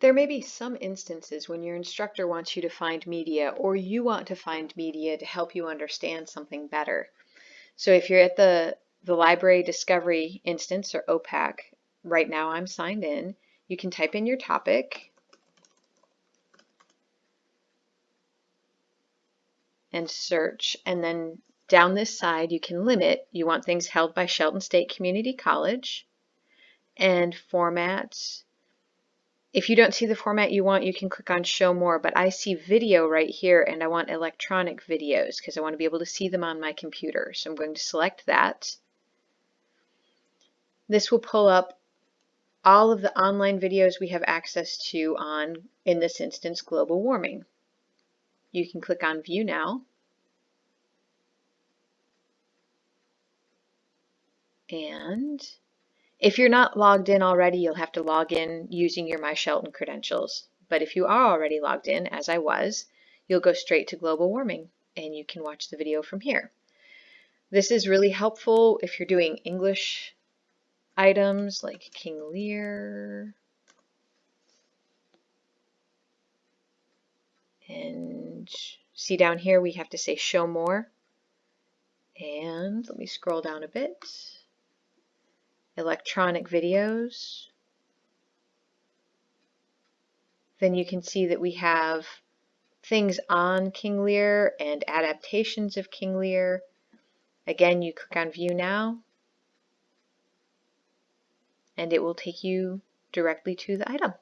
There may be some instances when your instructor wants you to find media or you want to find media to help you understand something better. So if you're at the, the Library Discovery instance or OPAC, right now I'm signed in, you can type in your topic. And search. And then down this side you can limit, you want things held by Shelton State Community College. And formats if you don't see the format you want, you can click on show more, but I see video right here and I want electronic videos because I want to be able to see them on my computer. So I'm going to select that. This will pull up all of the online videos we have access to on, in this instance, global warming. You can click on view now. And if you're not logged in already, you'll have to log in using your My Shelton credentials. But if you are already logged in, as I was, you'll go straight to global warming and you can watch the video from here. This is really helpful if you're doing English items like King Lear. And see down here we have to say show more. And let me scroll down a bit electronic videos. Then you can see that we have things on King Lear and adaptations of King Lear. Again, you click on View Now, and it will take you directly to the item.